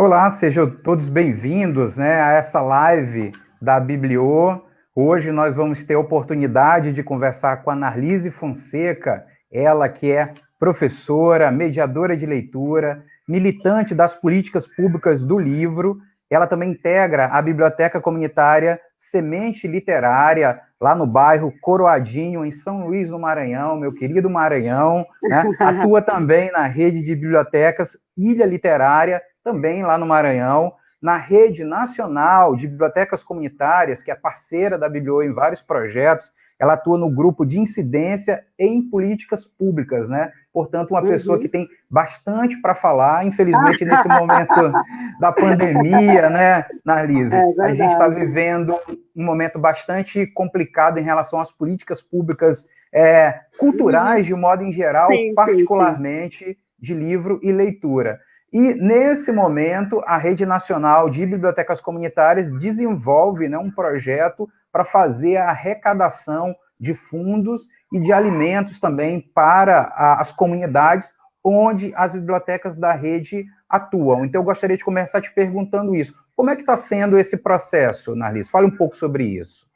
Olá, sejam todos bem-vindos né, a essa live da Bibliô. Hoje nós vamos ter a oportunidade de conversar com a Narlise Fonseca, ela que é professora, mediadora de leitura, militante das políticas públicas do livro. Ela também integra a Biblioteca Comunitária Semente Literária, lá no bairro Coroadinho, em São Luís do Maranhão, meu querido Maranhão. Né? Atua também na rede de bibliotecas Ilha Literária também lá no Maranhão, na rede nacional de bibliotecas comunitárias, que é parceira da Biblio em vários projetos, ela atua no grupo de incidência em políticas públicas, né? Portanto, uma uhum. pessoa que tem bastante para falar, infelizmente, nesse momento da pandemia, né, Narlise? É a gente está vivendo um momento bastante complicado em relação às políticas públicas é, culturais, uhum. de modo em geral, sim, particularmente sim, sim. de livro e leitura. E, nesse momento, a Rede Nacional de Bibliotecas Comunitárias desenvolve né, um projeto para fazer a arrecadação de fundos e de alimentos também para a, as comunidades onde as bibliotecas da rede atuam. Então, eu gostaria de começar te perguntando isso. Como é que está sendo esse processo, Narlis? Fale um pouco sobre isso.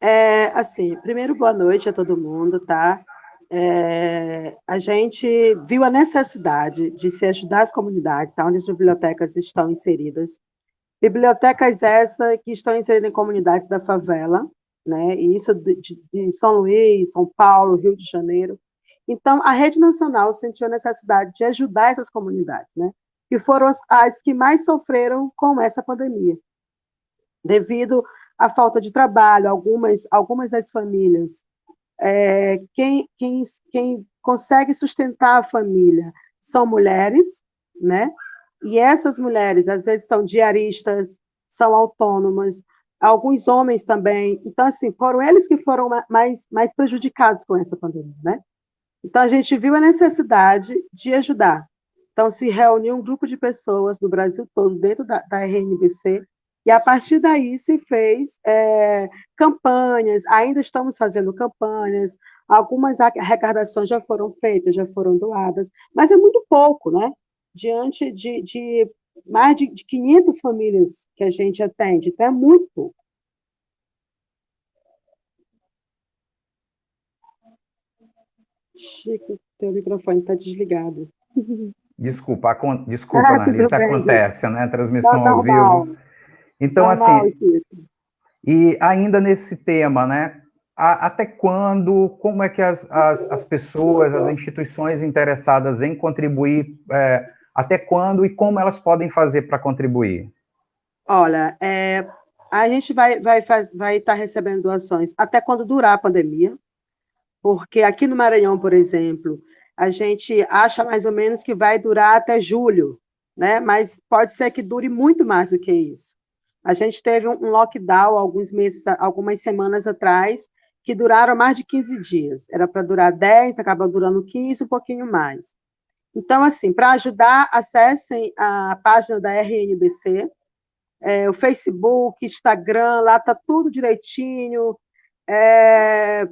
É, assim, primeiro, boa noite a todo mundo, tá? É, a gente viu a necessidade de se ajudar as comunidades onde as bibliotecas estão inseridas. Bibliotecas essas que estão inseridas em comunidades da favela, né? E isso de, de São Luís, São Paulo, Rio de Janeiro. Então, a rede nacional sentiu a necessidade de ajudar essas comunidades, né? Que foram as, as que mais sofreram com essa pandemia, devido à falta de trabalho, algumas algumas das famílias é, quem, quem, quem consegue sustentar a família são mulheres, né? E essas mulheres, às vezes, são diaristas, são autônomas, alguns homens também. Então, assim, foram eles que foram mais, mais prejudicados com essa pandemia, né? Então, a gente viu a necessidade de ajudar. Então, se reuniu um grupo de pessoas do Brasil todo, dentro da, da RNBC, e a partir daí se fez é, campanhas, ainda estamos fazendo campanhas, algumas arrecadações já foram feitas, já foram doadas, mas é muito pouco, né? Diante de, de mais de, de 500 famílias que a gente atende, então é muito pouco. Chico, teu microfone está desligado. Desculpa, desculpa, ah, Analisa, acontece, né? Transmissão ao vivo. Então, Normal, assim, e ainda nesse tema, né? A, até quando, como é que as, as, as, pessoas, as instituições interessadas em contribuir, é, até quando e como elas podem fazer para contribuir? Olha, é, a gente vai estar vai, vai estar tá recebendo doações até quando durar a pandemia, porque aqui no Maranhão, por exemplo, a gente acha mais ou menos que vai durar até julho, né? Mas pode ser que dure muito mais do que isso. A gente teve um lockdown alguns meses, algumas semanas atrás, que duraram mais de 15 dias. Era para durar 10, acabou durando 15, um pouquinho mais. Então, assim, para ajudar, acessem a página da RNBC, é, o Facebook, Instagram, lá está tudo direitinho, é,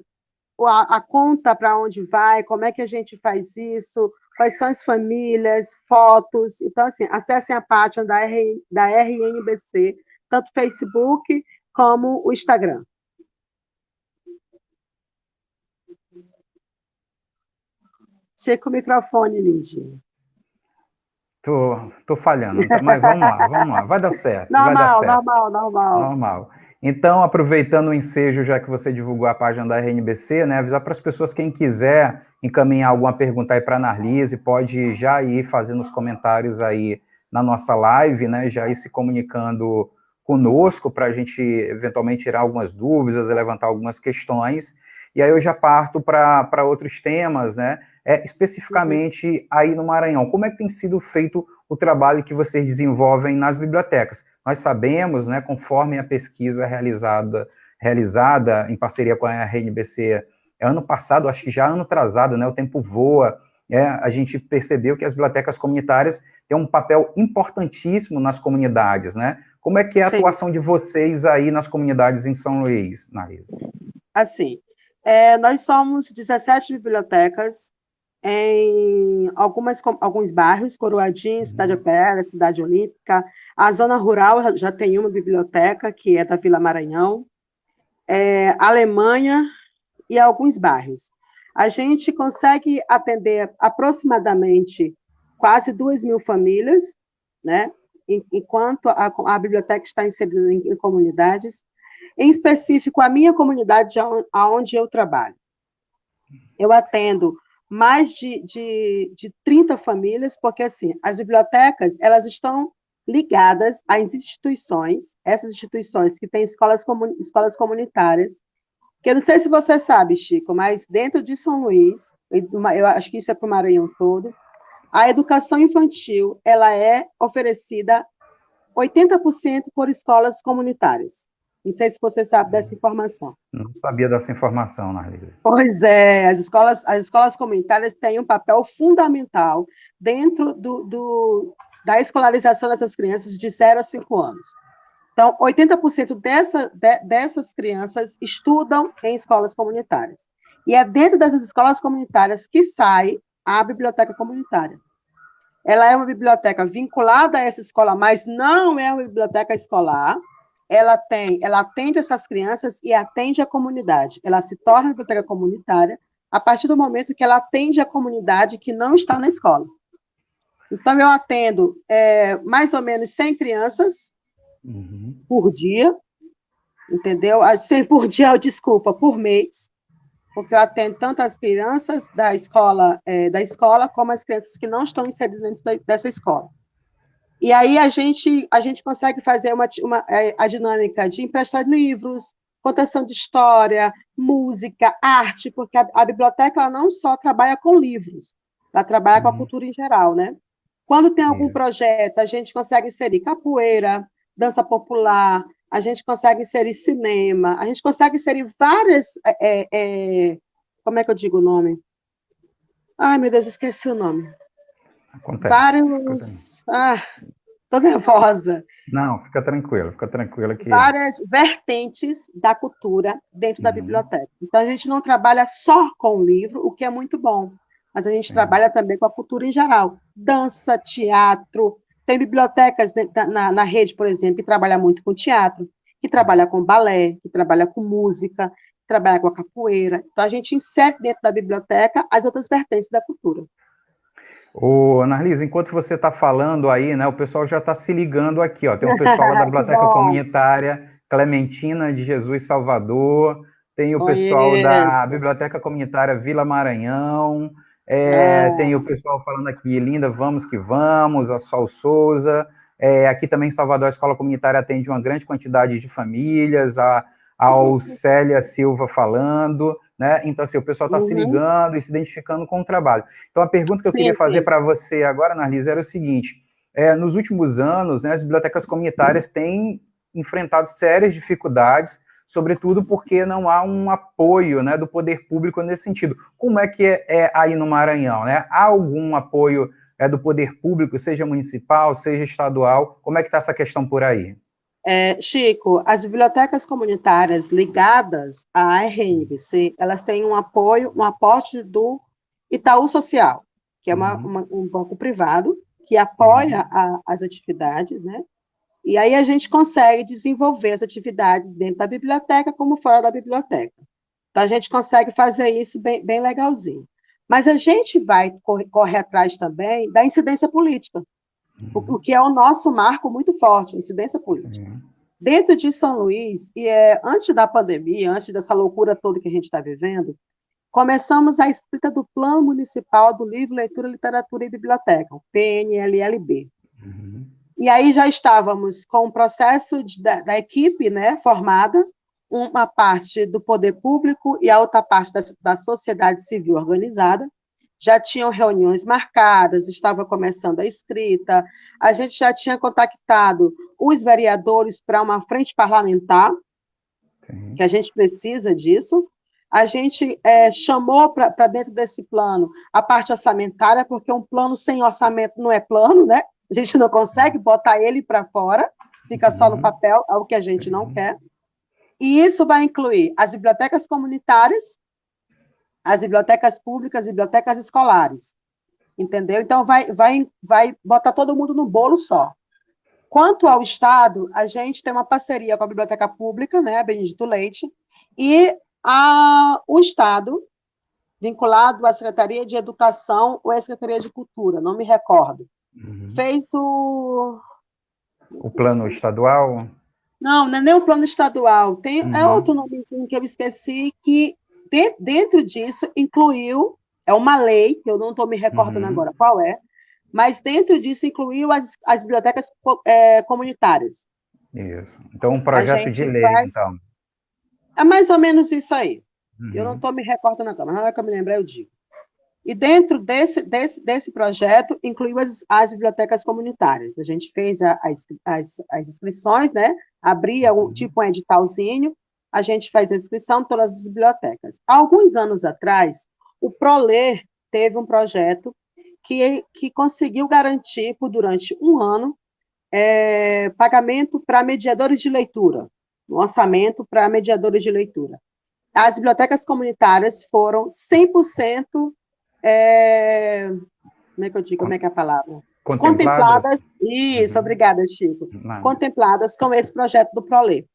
a, a, conta para onde vai, como é que a gente faz isso, quais são as famílias, fotos. Então, assim, acessem a página da, R, da RNBC, tanto o Facebook como o Instagram. Chega o microfone, Lindinha. Tô, tô falhando, mas vamos lá, vamos lá, vai dar certo. Normal, vai dar certo. normal, normal. Normal. Então, aproveitando o ensejo, já que você divulgou a página da RNBC, né, avisar para as pessoas, quem quiser encaminhar alguma pergunta aí para a Narlise, pode já ir fazendo os comentários aí na nossa live, né, já ir se comunicando conosco para a gente eventualmente tirar algumas dúvidas, levantar algumas questões, e aí eu já parto para outros temas, né? É, especificamente aí no Maranhão, como é que tem sido feito o trabalho que vocês desenvolvem nas bibliotecas? Nós sabemos, né, conforme a pesquisa realizada, realizada em parceria com a RNBC ano passado, acho que já ano atrasado, né, o tempo voa, é, a gente percebeu que as bibliotecas comunitárias têm um papel importantíssimo nas comunidades, né? Como é que é a Sim. atuação de vocês aí nas comunidades em São Luís, Narisa? Assim, é, nós somos 17 bibliotecas em algumas, alguns bairros, Coroadinho, Cidade Opera, Cidade Olímpica. A zona rural já tem uma biblioteca, que é da Vila Maranhão. É, Alemanha e alguns bairros. A gente consegue atender aproximadamente quase duas mil famílias, né? Enquanto a, a biblioteca está inserida em, em, comunidades, em específico a minha comunidade aonde eu trabalho. Eu atendo mais de, de, de 30 famílias, porque assim, as bibliotecas, elas estão ligadas às instituições, essas instituições que têm escolas, escolas comunitárias, que eu não sei se você sabe, Chico, mas dentro de São Luís, eu acho que isso é para o Maranhão todo, a educação infantil ela é oferecida 80% por escolas comunitárias. Não sei se você sabe dessa informação. Não sabia dessa informação, Narlisa. Pois é, as escolas, as escolas comunitárias têm um papel fundamental dentro do, do da escolarização dessas crianças de 0 a 5 anos. Então, 80% dessa, de, dessas crianças estudam em escolas comunitárias. E é dentro dessas escolas comunitárias que sai a biblioteca comunitária. Ela é uma biblioteca vinculada a essa escola, mas não é uma biblioteca escolar. Ela tem, ela atende essas crianças e atende a comunidade. Ela se torna biblioteca comunitária a partir do momento que ela atende a comunidade que não está na escola. Então, eu atendo é, mais ou menos 100 crianças uhum. por dia, entendeu? 100 por dia, desculpa, por mês porque eu atendo tanto as crianças da escola, é, da escola como as crianças que não estão inseridas dentro dessa escola. E aí a gente, a gente consegue fazer uma, uma é, a dinâmica de emprestar livros, contação de história, música, arte, porque a, a biblioteca ela não só trabalha com livros, ela trabalha uhum. com a uhum. cultura em geral, né? Quando tem algum projeto, a gente consegue inserir capoeira, dança popular, a gente consegue inserir cinema, a gente consegue inserir várias. É, é, como é que eu digo o nome? Ai, meu Deus, esqueci o nome. Acontece. Vários. Ah, tô nervosa. Não, fica tranquila, fica tranquila que. Várias vertentes da cultura dentro uhum. da biblioteca. Então, a gente não trabalha só com o livro, o que é muito bom, mas a gente é. trabalha também com a cultura em geral. Dança, teatro, tem bibliotecas na, na rede, por exemplo, que trabalha muito com teatro, que trabalha com balé, que trabalha com música, que trabalha com a capoeira. Então, a gente insere dentro da biblioteca as outras vertentes da cultura. Ô, Annalise, enquanto você está falando aí, né, o pessoal já está se ligando aqui, ó. Tem o pessoal da Biblioteca Comunitária Clementina de Jesus Salvador, tem o pessoal da Biblioteca Comunitária Vila Maranhão, é, é. Tem o pessoal falando aqui, linda, vamos que vamos, a Sol Souza. É, aqui também em Salvador, a escola comunitária atende uma grande quantidade de famílias, a, a Célia Silva falando, né? Então, assim, o pessoal está uhum. se ligando e se identificando com o trabalho. Então, a pergunta que eu sim, queria fazer para você agora, Narlisa, era o seguinte: é, nos últimos anos, né, as bibliotecas comunitárias têm enfrentado sérias dificuldades sobretudo porque não há um apoio né, do poder público nesse sentido. Como é que é, é aí no Maranhão? Né? Há algum apoio é, do poder público, seja municipal, seja estadual? Como é que está essa questão por aí? É, Chico, as bibliotecas comunitárias ligadas à RNBC, elas têm um apoio, um aporte do Itaú Social, que é uma, uhum. uma, um banco privado que apoia uhum. a, as atividades, né? E aí a gente consegue desenvolver as atividades dentro da biblioteca como fora da biblioteca. Então a gente consegue fazer isso bem, bem legalzinho. Mas a gente vai correr, correr atrás também da incidência política, uhum. o, o, que é o nosso marco muito forte, a incidência política. Uhum. Dentro de São Luís, e é, antes da pandemia, antes dessa loucura toda que a gente está vivendo, começamos a escrita do Plano Municipal do Livro, Leitura, Literatura e Biblioteca, o PNLLB. Uhum. E aí já estávamos com o processo de, da, da, equipe né, formada, uma parte do poder público e a outra parte da, da sociedade civil organizada. Já tinham reuniões marcadas, estava começando a escrita, a gente já tinha contactado os vereadores para uma frente parlamentar, Sim. que a gente precisa disso, a gente é, chamou para dentro desse plano a parte orçamentária, porque um plano sem orçamento não é plano, né? A gente não consegue botar ele para fora, fica só no uhum. papel, é o que a gente não uhum. quer. E isso vai incluir as bibliotecas comunitárias, as bibliotecas públicas e bibliotecas escolares. Entendeu? Então, vai, vai, vai botar todo mundo no bolo só. Quanto ao Estado, a gente tem uma parceria com a Biblioteca Pública, né, a Benedito Leite, e a, o Estado, vinculado à Secretaria de Educação ou à Secretaria de Cultura, não me recordo, uhum. fez o... O plano estadual? Não, não é nem o plano estadual, tem é uhum. é outro nomezinho que eu esqueci, que de, dentro disso incluiu, é uma lei, que eu não estou me recordando uhum. agora qual é, mas dentro disso incluiu as, as bibliotecas é, comunitárias. Isso. Então, um projeto de lei, faz... então. É mais ou menos isso aí. Uhum. Eu não estou me recordando agora, mas na hora que eu me lembrar, eu digo. E dentro desse, desse, desse projeto, incluiu as, as bibliotecas comunitárias. A gente fez a, as, as, as inscrições, né? Abria um, uhum. tipo um editalzinho, a gente faz a inscrição em todas as bibliotecas. Há alguns anos atrás, o ProLer teve um projeto que, que conseguiu garantir, por durante um ano, é, pagamento para mediadores de leitura, um orçamento para mediadores de leitura. As bibliotecas comunitárias foram 100%, é, como é que eu digo, como é que é a palavra? Contempladas. contempladas isso, uhum. obrigada, Chico. Não. Contempladas com esse projeto do ProLê.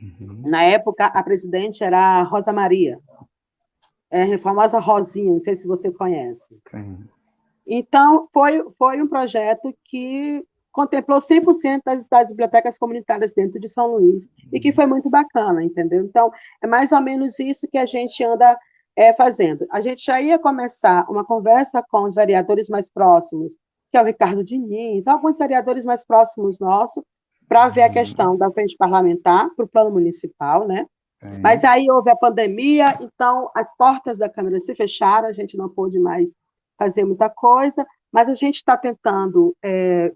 Uhum. Na época, a presidente era a Rosa Maria, é, a famosa Rosinha, não sei se você conhece. Sim. Então, foi, foi um projeto que contemplou 100% das, das bibliotecas comunitárias dentro de São Luís, e que foi muito bacana, entendeu? Então, é mais ou menos isso que a gente anda é, fazendo. A gente já ia começar uma conversa com os vereadores mais próximos, que é o Ricardo Diniz, alguns vereadores mais próximos nossos, para ver a questão da frente parlamentar para o plano municipal, né? Mas aí houve a pandemia, então as portas da Câmara se fecharam, a gente não pôde mais fazer muita coisa, mas a gente está tentando é,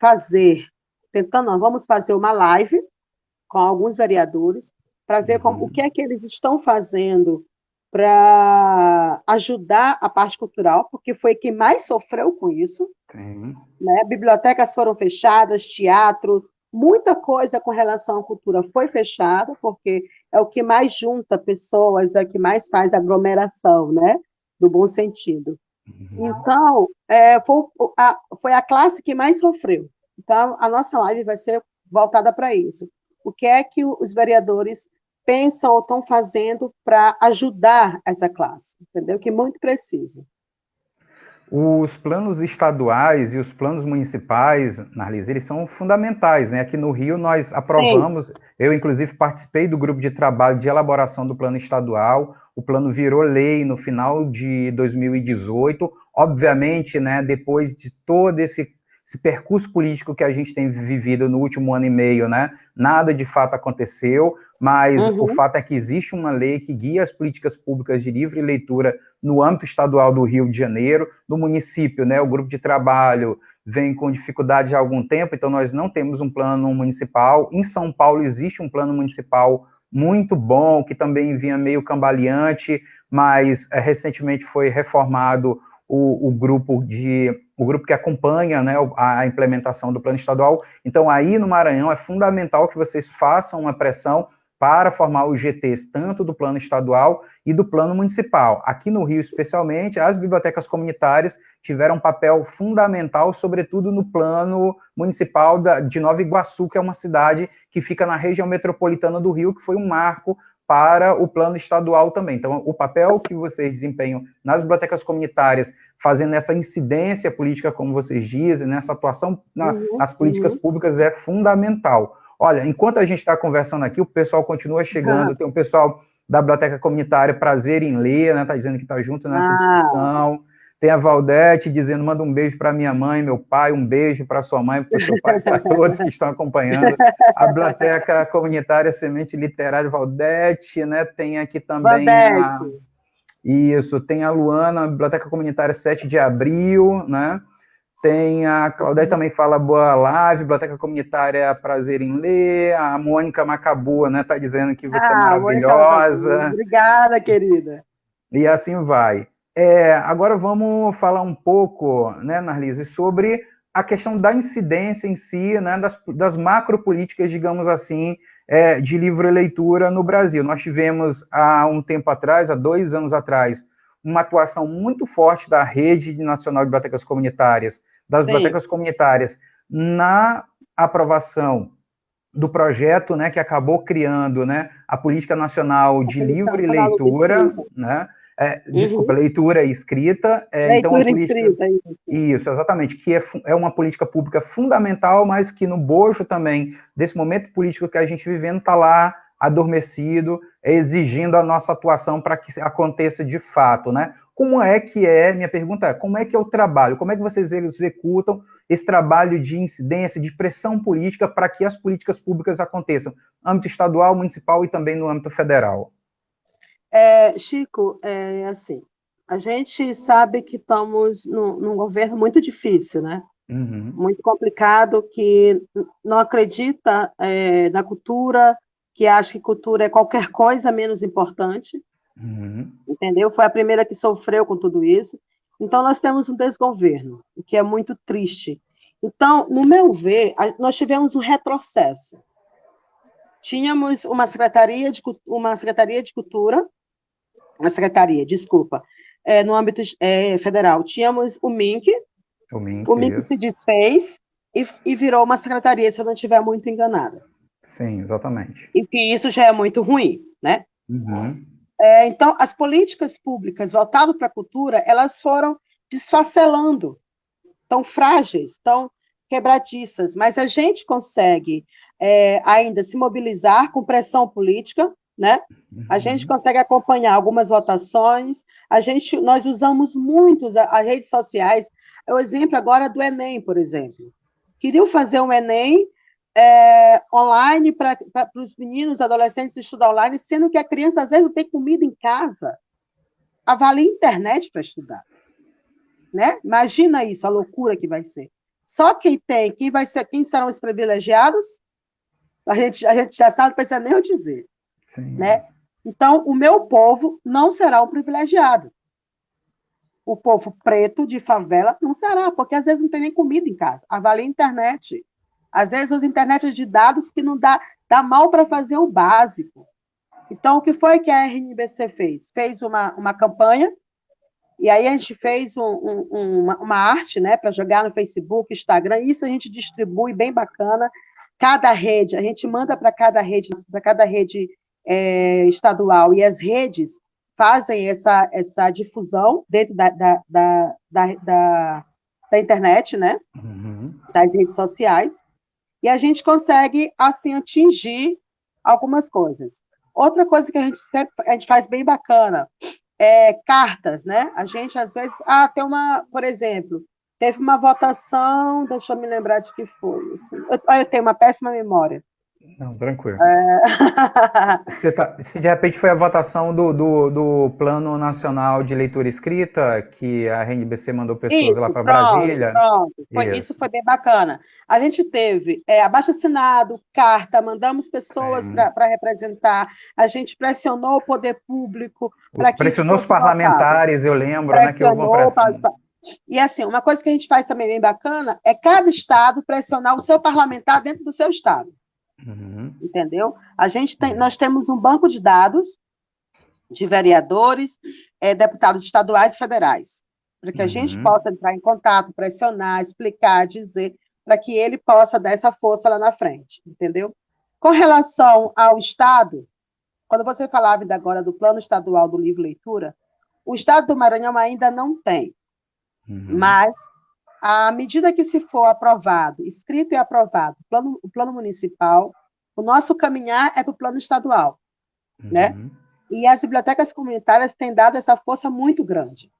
fazer, tentando, não, vamos fazer uma live com alguns vereadores para ver como, uhum. o que é que eles estão fazendo para ajudar a parte cultural, porque foi quem mais sofreu com isso. Sim. Né? Bibliotecas foram fechadas, teatro, muita coisa com relação à cultura foi fechada, porque é o que mais junta pessoas, é o que mais faz aglomeração, né? No bom sentido. Uhum. Então, é, foi, a, foi a classe que mais sofreu. Então, a nossa live vai ser voltada para isso. O que é que os vereadores pensam ou estão fazendo para ajudar essa classe, entendeu? Que muito precisa. Os planos estaduais e os planos municipais, Narlise, eles são fundamentais, né? Aqui no Rio nós aprovamos, Sim. eu inclusive participei do grupo de trabalho de elaboração do plano estadual, o plano virou lei no final de 2018, obviamente, né, depois de todo esse, esse percurso político que a gente tem vivido no último ano e meio, né, nada de fato aconteceu, mas uhum. o fato é que existe uma lei que guia as políticas públicas de livre leitura no âmbito estadual do Rio de Janeiro, no município, né, o grupo de trabalho vem com dificuldade há algum tempo, então nós não temos um plano municipal. Em São Paulo existe um plano municipal muito bom, que também vinha meio cambaleante, mas é, recentemente foi reformado o, o, grupo de o grupo que acompanha né, a implementação do plano estadual. Então, aí no Maranhão é fundamental que vocês façam uma pressão para formar os GTs tanto do plano estadual e do plano municipal. Aqui no Rio, especialmente, as bibliotecas comunitárias tiveram um papel fundamental, sobretudo no plano municipal de Nova Iguaçu, que é uma cidade que fica na região metropolitana do Rio, que foi um marco para o plano estadual também. Então, o papel que vocês desempenham nas bibliotecas comunitárias, fazendo essa incidência política, como vocês dizem, nessa atuação na, uhum, nas políticas uhum. públicas, é fundamental. Olha, enquanto a gente está conversando aqui, o pessoal continua chegando, ah. tem um pessoal da Biblioteca Comunitária Prazer em Ler, né? Está dizendo que está junto nessa ah. discussão. Tem a Valdete dizendo, manda um beijo para minha mãe, meu pai, um beijo para sua mãe, para o seu pai, para todos que estão acompanhando. A Biblioteca Comunitária Semente Literária Valdete, né? Tem aqui também a... Isso, tem a Luana, a Biblioteca Comunitária 7 de Abril, né? Tem a Claudete também fala boa live, Biblioteca Comunitária Prazer em Ler, a Mônica Macabua, né, tá dizendo que você é ah, é maravilhosa. Obrigada, querida. E assim vai. É, agora vamos falar um pouco, né, Narlise, sobre a questão da incidência em si, né, das, das macropolíticas, digamos assim, é, de livre leitura no Brasil. Nós tivemos há um tempo atrás, há dois anos atrás, uma atuação muito forte da Rede Nacional de Bibliotecas Comunitárias, das bibliotecas comunitárias, na aprovação do projeto, né, que acabou criando, né, a política nacional de livre leitura, né, é, uhum. desculpa, leitura e escrita. É, leitura então, política, escrita, isso. isso, exatamente, que é, é uma política pública fundamental, mas que no bojo também desse momento político que a gente vivendo está lá adormecido, exigindo a nossa atuação para que aconteça de fato, né? Como é que é, minha pergunta é, como é que é o trabalho? Como é que vocês executam esse trabalho de incidência, de pressão política para que as políticas públicas aconteçam no âmbito estadual, municipal e também no âmbito federal? É, Chico, é assim, a gente sabe que estamos num, num governo muito difícil, né? Uhum. Muito complicado, que não acredita é, na cultura, que acha que cultura é qualquer coisa menos importante. Uhum. Entendeu? Foi a primeira que sofreu com tudo isso. Então, nós temos um desgoverno, o que é muito triste. Então, no meu ver, nós tivemos um retrocesso. Tínhamos uma secretaria de, uma secretaria de cultura, uma secretaria, desculpa, é, no âmbito é, federal. Tínhamos o MINC, o MINC, o MINC se desfez e, e virou uma secretaria, se eu não estiver muito enganada. Sim, exatamente. E que isso já é muito ruim, né? Uhum. É, então, as políticas públicas voltadas para a cultura, elas foram desfacelando, tão frágeis, tão quebradiças, mas a gente consegue é, ainda se mobilizar com pressão política, né? A gente uhum. consegue acompanhar algumas votações, a gente, nós usamos muito as, as redes sociais, é o exemplo agora do Enem, por exemplo. Queriam fazer um Enem é, online para os meninos, adolescentes estudar online, sendo que a criança às vezes não tem comida em casa, avalia a internet para estudar. Né? Imagina isso, a loucura que vai ser. Só quem tem, quem vai ser, quem serão os privilegiados, a gente, a gente já sabe, não precisa nem eu dizer. Sim. Né? Então, o meu povo não será um privilegiado. O povo preto de favela não será, porque às vezes não tem nem comida em casa. Avalia a internet. Às vezes, usa internet de dados que não dá, dá mal para fazer o básico. Então, o que foi que a RNBC fez? Fez uma, uma campanha, e aí a gente fez um, um, uma, uma, arte né, para jogar no Facebook, Instagram, isso a gente distribui bem bacana. Cada rede, a gente manda para cada rede, para cada rede é, estadual, e as redes fazem essa, essa difusão dentro da, da, da, da, da internet, né? Uhum. Das redes sociais e a gente consegue, assim, atingir algumas coisas. Outra coisa que a gente a gente faz bem bacana é cartas, né? A gente, às vezes, ah, tem uma, por exemplo, teve uma votação, deixa eu me lembrar de que foi. Assim, eu, eu tenho uma péssima memória. Não, tranquilo. É... tá, se de repente foi a votação do, do, do, Plano Nacional de Leitura Escrita, que a RNBC mandou pessoas isso, lá para Brasília. Pronto, foi, isso. isso. foi bem bacana. A gente teve é, abaixo assinado, carta, mandamos pessoas para representar, a gente pressionou o poder público para que. Pressionou os parlamentares, votado. eu lembro, né, que uma pressão. E assim, uma coisa que a gente faz também bem bacana é cada estado pressionar o seu parlamentar dentro do seu estado. Uhum. Entendeu? A gente tem, nós temos um banco de dados de vereadores, é, deputados estaduais e federais, para que a uhum. gente possa entrar em contato, pressionar, explicar, dizer, para que ele possa dar essa força lá na frente, entendeu? Com relação ao Estado, quando você falava ainda agora do plano estadual do livro leitura, o Estado do Maranhão ainda não tem, uhum. mas à medida que se for aprovado, escrito e aprovado o plano, o plano municipal, o nosso caminhar é para o plano estadual, né? uhum. né? E as bibliotecas comunitárias têm dado essa força muito grande.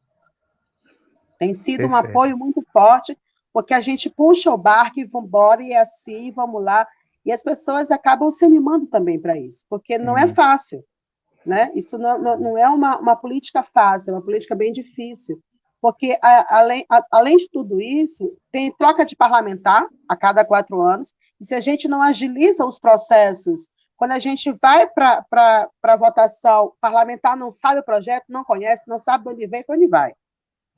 Tem sido Perfeito. um apoio muito forte, porque a gente puxa o barco e vamos embora, e é assim, vamos lá. E as pessoas acabam se animando também para isso, porque Sim. não é fácil. Né? Isso não, não, não é uma, uma política fácil, é uma política bem difícil porque a, além, a, além de tudo isso, tem troca de parlamentar a cada quatro anos, e se a gente não agiliza os processos, quando a gente vai para a votação, o parlamentar não sabe o projeto, não conhece, não sabe de onde vem, para onde vai.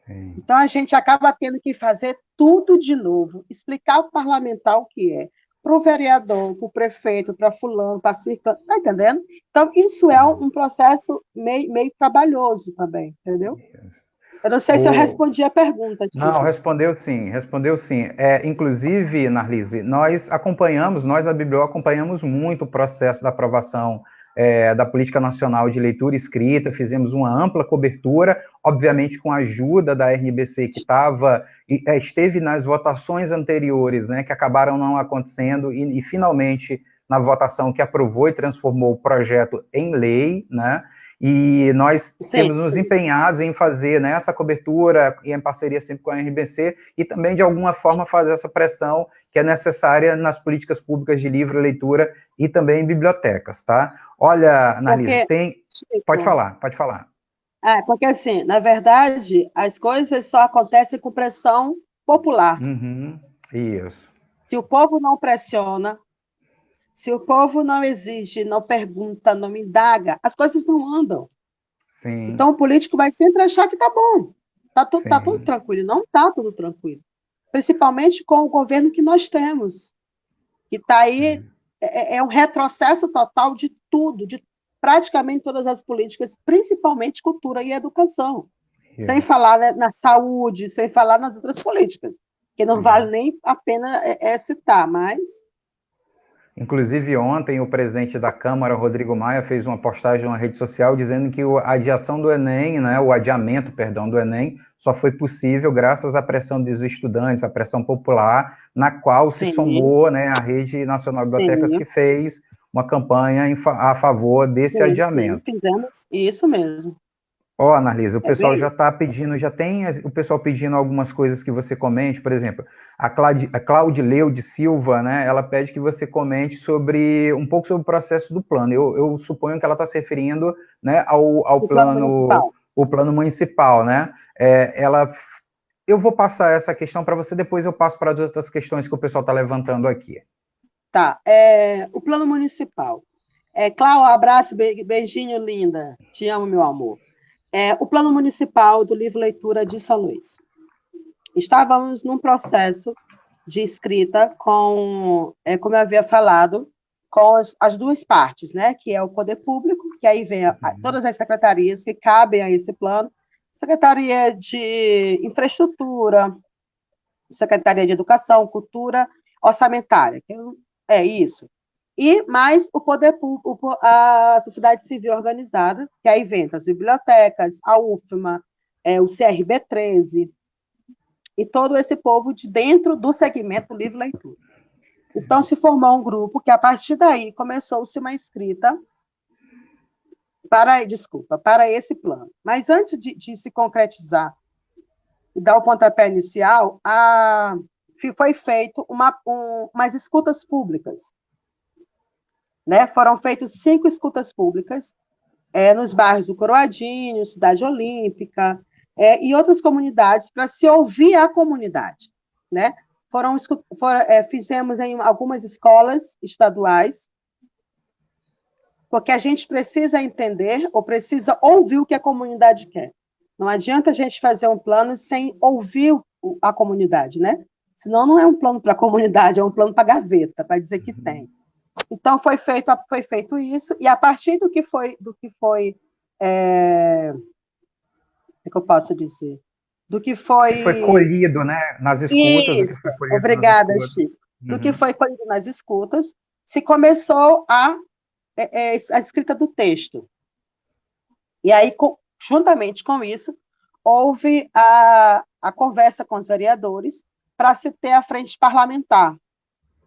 Sim. Então, a gente acaba tendo que fazer tudo de novo, explicar ao parlamentar o que é, para o vereador, para o prefeito, para fulano, para circano, tá entendendo? Então, isso é um, um processo meio, meio trabalhoso também, entendeu? Eu não sei o... se eu respondi a pergunta. Tipo. Não, respondeu sim, respondeu sim. É, inclusive, Narlise, nós acompanhamos, nós da Biblio acompanhamos muito o processo da aprovação é, da Política Nacional de Leitura Escrita, fizemos uma ampla cobertura, obviamente com a ajuda da RNBC, que estava, é, esteve nas votações anteriores, né, que acabaram não acontecendo, e, e finalmente na votação que aprovou e transformou o projeto em lei, né, e nós Sim. temos nos empenhados em fazer né, essa cobertura e em parceria sempre com a RBC e também, de alguma forma, fazer essa pressão que é necessária nas políticas públicas de livre leitura e também em bibliotecas, tá? Olha, Analisa, tem... Pode falar, pode falar. É, porque assim, na verdade, as coisas só acontecem com pressão popular. Uhum, isso. Se o povo não pressiona, se o povo não exige, não pergunta, não indaga, as coisas não andam. Sim. Então o político vai sempre achar que está bom, está tudo, tá tudo tranquilo. Não está tudo tranquilo. Principalmente com o governo que nós temos, que está aí, é, é, é, um retrocesso total de tudo, de praticamente todas as políticas, principalmente cultura e educação. Sem falar né, na saúde, sem falar nas outras políticas, que não Sim. vale nem a pena é, é citar, mas Inclusive, ontem, o presidente da Câmara, Rodrigo Maia, fez uma postagem na rede social dizendo que a adiação do Enem, né, o adiamento, perdão, do Enem, só foi possível graças à pressão dos estudantes, à pressão popular, na qual Sim. se somou né, a Rede Nacional de Bibliotecas, Sim. que fez uma campanha a favor desse Sim, adiamento. Fizemos isso mesmo. Ó, oh, Analisa, o é pessoal bem... já está pedindo, já tem o pessoal pedindo algumas coisas que você comente, por exemplo, a, Claud, a Claudileu de Silva, né, ela pede que você comente sobre, um pouco sobre o processo do plano. Eu, eu suponho que ela está se referindo, né, ao, ao plano, plano o plano municipal, né, é, ela, eu vou passar essa questão para você, depois eu passo para as outras questões que o pessoal está levantando aqui. Tá, é, o plano municipal. É, Cláudio, abraço, beijinho, linda. Te amo, meu amor é, o Plano Municipal do Livro Leitura de São Luís. Estávamos num processo de escrita com, é, como eu havia falado, com as, as, duas partes, né, que é o poder público, que aí vem a, uhum. todas as secretarias que cabem a esse plano, Secretaria de Infraestrutura, Secretaria de Educação, Cultura, Orçamentária, que é isso e mais o poder público, a sociedade civil organizada, que aí vem as bibliotecas, a UFMA, é, o CRB 13, e todo esse povo de dentro do segmento livre leitura. Então, se formou um grupo que, a partir daí, começou-se uma escrita para, desculpa, para esse plano. Mas antes de, de se concretizar e dar o pontapé inicial, a, foi feito uma, um, umas escutas públicas né? Foram feitas cinco escutas públicas é, nos bairros do Coroadinho, Cidade Olímpica é, e outras comunidades para se ouvir a comunidade. Né? Foram, foram é, fizemos em algumas escolas estaduais, porque a gente precisa entender ou precisa ouvir o que a comunidade quer. Não adianta a gente fazer um plano sem ouvir a comunidade, né? Senão não é um plano para a comunidade, é um plano para a gaveta, para dizer que uhum. tem. Então foi feito, foi feito isso, e a partir do que foi, do que foi, é, é que eu posso dizer? Do que foi. Que foi colhido, né? Nas escutas. Isso, obrigada, escutas. Chico. Do uhum. que foi colhido nas escutas, se começou a, é, é, a escrita do texto. E aí, juntamente com isso, houve a, a conversa com os vereadores para se ter a frente parlamentar,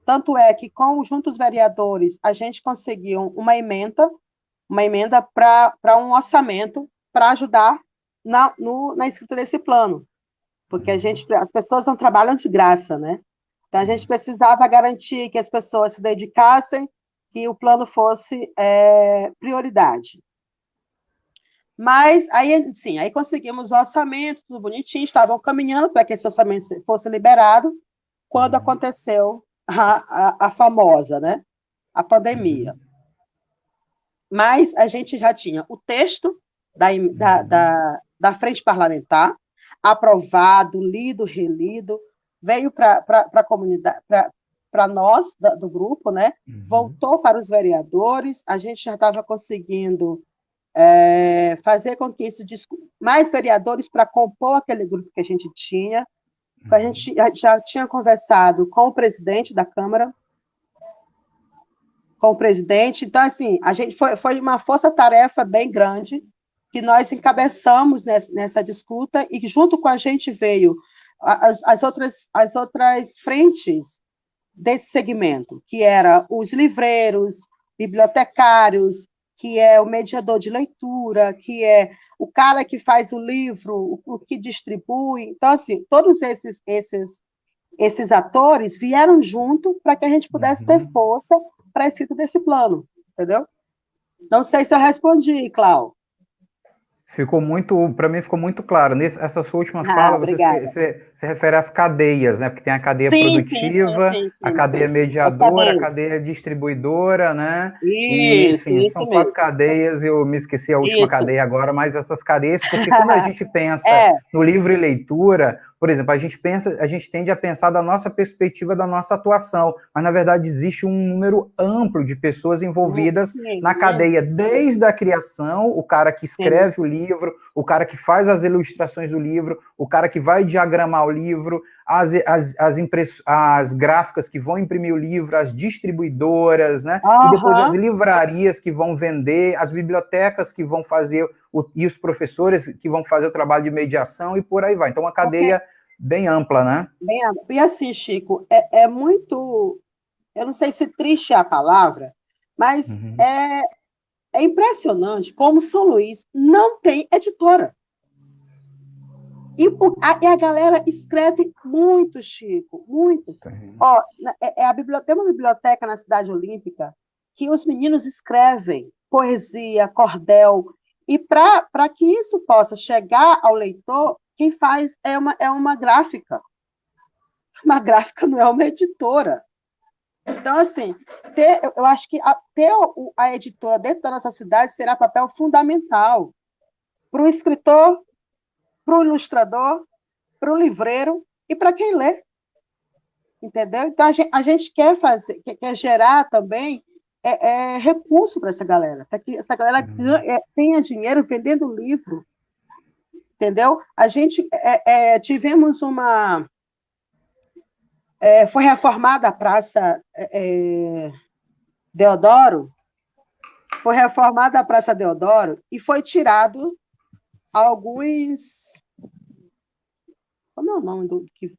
tanto é que, com juntos vereadores, a gente conseguiu uma emenda, uma emenda para um orçamento para ajudar na, no, na escrita desse plano. Porque a gente, as pessoas não trabalham de graça, né? Então, a gente precisava garantir que as pessoas se dedicassem, que o plano fosse é, prioridade. Mas aí, sim, aí conseguimos o orçamento, tudo bonitinho, estavam caminhando para que esse orçamento fosse liberado, quando uhum. aconteceu a, a, a famosa, né? A pandemia. Uhum. Mas a gente já tinha o texto da, da, da, da frente parlamentar, aprovado, lido, relido, veio para a comunidade, para nós da, do grupo, né? Uhum. Voltou para os vereadores. A gente já estava conseguindo é, fazer com que isso mais vereadores para compor aquele grupo que a gente tinha. A uhum. gente já tinha conversado com o presidente da Câmara, com o presidente. Então, assim, a gente foi, foi uma força-tarefa bem grande que nós encabeçamos nessa, nessa disputa e junto com a gente veio as, as, outras, as outras frentes desse segmento, que era os livreiros, bibliotecários, que é o mediador de leitura, que é o cara que faz o livro, o, que distribui. Então, assim, todos esses, esses, esses atores vieram junto para que a gente pudesse uhum. ter força para a escrita desse plano, entendeu? Não sei se eu respondi, Cláudio. Ficou muito, para mim ficou muito claro. Nessa essa sua última ah, fala, você se, se, se, refere às cadeias, né? Porque tem a cadeia sim, produtiva, sim, sim, a cadeia mediadora, a cadeia distribuidora, né? Isso, e, enfim, são quatro cadeias, eu me esqueci a última isso. cadeia agora, mas essas cadeias, porque quando a gente pensa é. no livro e leitura, por exemplo, a gente pensa, a gente tende a pensar da nossa perspectiva, da nossa atuação, mas na verdade existe um número amplo de pessoas envolvidas sim, na cadeia, desde a criação, o cara que escreve sim. o livro, o cara que faz as ilustrações do livro, o cara que vai diagramar o livro, as, as, as, impress... as gráficas que vão imprimir o livro, as distribuidoras, né? Uhum. E depois as livrarias que vão vender, as bibliotecas que vão fazer, o... e os professores que vão fazer o trabalho de mediação e por aí vai. Então, uma cadeia okay. bem ampla, né? Bem ampla. E assim, Chico, é, é muito. Eu não sei se triste é a palavra, mas uhum. é, é impressionante como São Luís não tem editora. E a, e a galera escreve muito, Chico, muito. Ó, é, é a biblioteca, tem uma biblioteca na Cidade Olímpica que os meninos escrevem poesia, cordel, e para que isso possa chegar ao leitor, quem faz é uma, é uma gráfica. Uma gráfica não é uma editora. Então, assim, ter, eu acho que a, ter a editora dentro da nossa cidade será papel fundamental para o escritor para o ilustrador, para o livreiro e para quem lê. Entendeu? Então, a gente, a gente quer fazer, quer, quer gerar também é, é recurso para essa galera, para que essa galera uhum. é, tenha dinheiro vendendo livro. Entendeu? A gente é, é tivemos uma. É, foi reformada a Praça Deodoro, foi reformada a Praça Deodoro e foi tirado alguns. Como é o nome do que.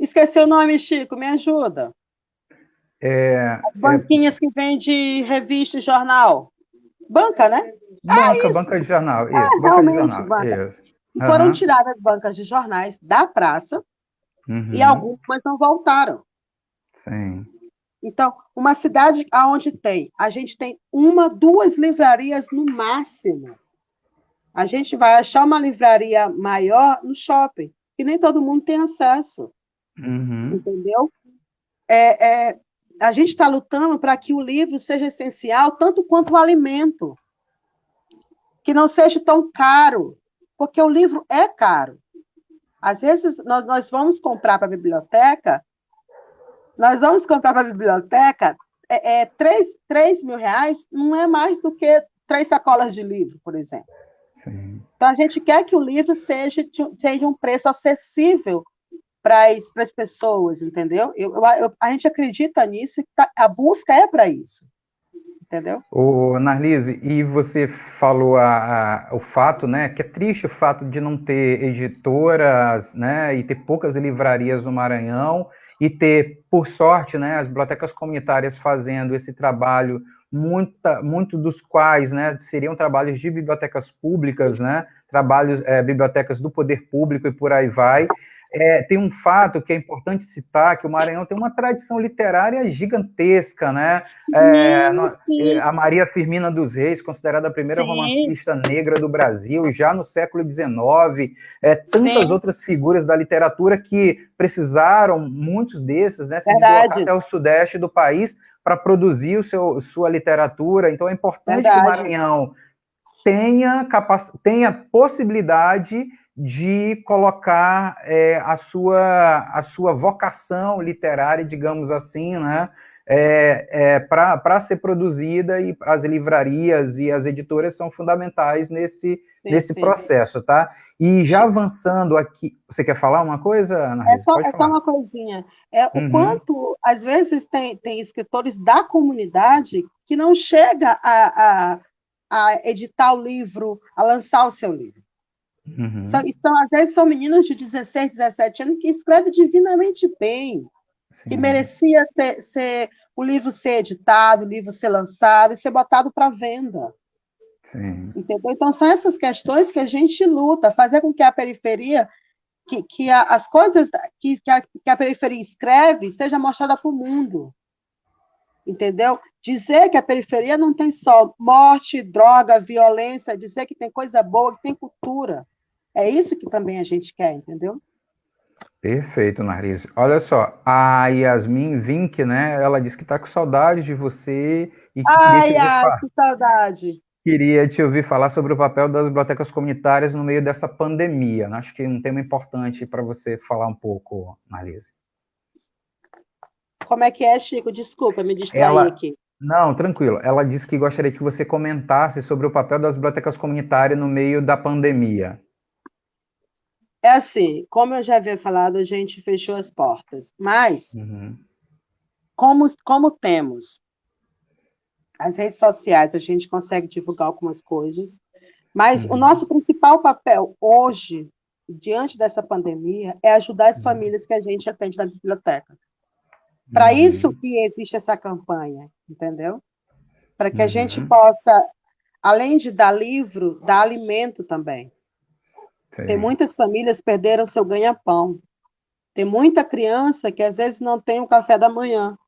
Esqueci o nome, Chico, me ajuda. É, As banquinhas é... que vende revista e jornal. Banca, né? Banca, ah, banca de jornal. Isso, ah, banca de jornal. Banca. Isso. Uhum. Foram tiradas bancas de jornais da praça uhum. e algumas não voltaram. Sim. Então, uma cidade aonde tem, a gente tem uma, duas livrarias no máximo. A gente vai achar uma livraria maior no shopping, que nem todo mundo tem acesso. Uhum. Entendeu? É, é, a gente está lutando para que o livro seja essencial tanto quanto o alimento. Que não seja tão caro, porque o livro é caro. Às vezes, nós, nós vamos comprar para a biblioteca nós vamos comprar para a biblioteca é, é, 3, 3 mil reais, não é mais do que três sacolas de livro, por exemplo. Sim. Então, a gente quer que o livro seja, seja um preço acessível para as pessoas, entendeu? Eu, eu, a gente acredita nisso, tá, a busca é para isso. Entendeu? O Narlise, e você falou a, a, o fato, né, que é triste o fato de não ter editoras, né, e ter poucas livrarias no Maranhão, e ter, por sorte, né, as bibliotecas comunitárias fazendo esse trabalho, muita, dos quais né, seriam trabalhos de bibliotecas públicas, né, trabalhos, é, bibliotecas do poder público e por aí vai, é, tem um fato que é importante citar, que o Maranhão tem uma tradição literária gigantesca, né? É, é a Maria Firmina dos Reis, considerada a primeira sim. romancista negra do Brasil, já no século XIX, é, tantas outras figuras da literatura que precisaram, muitos desses, né, se deslocar até o sudeste do país para produzir o seu, sua literatura. Então é importante Verdade. que o Maranhão tenha, capac... tenha possibilidade de colocar é, a, sua, a sua vocação literária, digamos assim, né, é, é, para ser produzida e as livrarias e as editoras são fundamentais nesse, sim, nesse sim, processo, sim. tá? E já avançando aqui, você quer falar uma coisa, Ana? É só, é só uma coisinha. É uhum. o quanto, às vezes, tem, tem escritores da comunidade que não chega a, a, a editar o livro, a lançar o seu livro. Uhum. São, então, às vezes, são meninos de 16, 17 anos que escrevem divinamente bem, Sim. que merecia ser, ser, o livro ser editado, o livro ser lançado e ser botado para venda. Sim. Entendeu? Então, são essas questões que a gente luta, fazer com que a periferia, que, que a, as coisas que, que, a, que a periferia escreve, seja mostrada para o mundo. Entendeu? Dizer que a periferia não tem só morte, droga, violência, dizer que tem coisa boa, que tem cultura. É isso que também a gente quer, entendeu? Perfeito, Naris. Olha só, a Yasmin Vink, né? Ela disse que está com saudade de você e Ai, queria ai, que saudade. Queria te ouvir falar sobre o papel das bibliotecas comunitárias no meio dessa pandemia. Acho que é um tema importante para você falar um pouco, Marlise. Como é que é, Chico? Desculpa, me distraí ela... aqui. Não, tranquilo. Ela disse que gostaria que você comentasse sobre o papel das bibliotecas comunitárias no meio da pandemia. É assim, como eu já havia falado, a gente fechou as portas, mas uhum. como, como temos as redes sociais, a gente consegue divulgar algumas coisas, mas uhum. o nosso principal papel hoje, diante dessa pandemia, é ajudar as uhum. famílias que a gente atende na biblioteca. Para uhum. isso que existe essa campanha, entendeu? Para que a gente uhum. possa, além de dar livro, dar alimento também. Sim. Tem muitas famílias que perderam seu ganha-pão. Tem muita criança que às vezes não tem o café da manhã.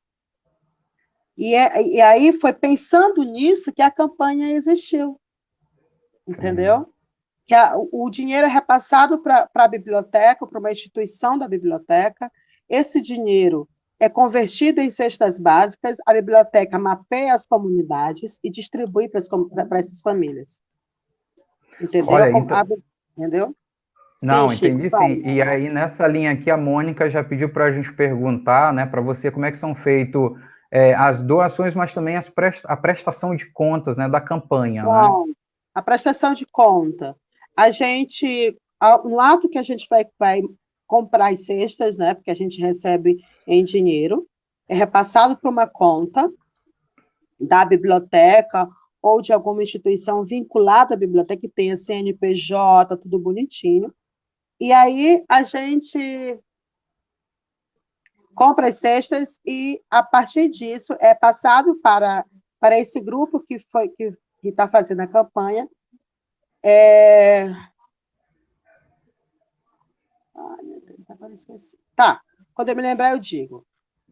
E, é, e aí foi pensando nisso que a campanha existiu. Entendeu? Sim. Que a, o dinheiro é repassado para a biblioteca, para uma instituição da biblioteca. Esse dinheiro é convertido em cestas básicas, a biblioteca mapeia as comunidades e distribui para essas famílias. Entendeu? Olha, então... Entendeu? Não, sim, entendi Chico, sim. E aí, nessa linha aqui, a Mônica já pediu para a gente perguntar, né, para você, como é que são feitos é, as doações, mas também as prest a prestação de contas, né, da campanha? Bom, né? A prestação de conta. A gente, no ato que a gente vai, vai comprar as cestas, né, porque a gente recebe em dinheiro, é repassado para uma conta da biblioteca ou de alguma instituição vinculada à biblioteca, que tenha CNPJ, tudo bonitinho. E aí a gente compra as cestas e, a partir disso, é passado para, para esse grupo que foi que está fazendo a campanha. É... Ai, meu Deus, agora esqueci. Tá, quando eu me lembrar, eu digo.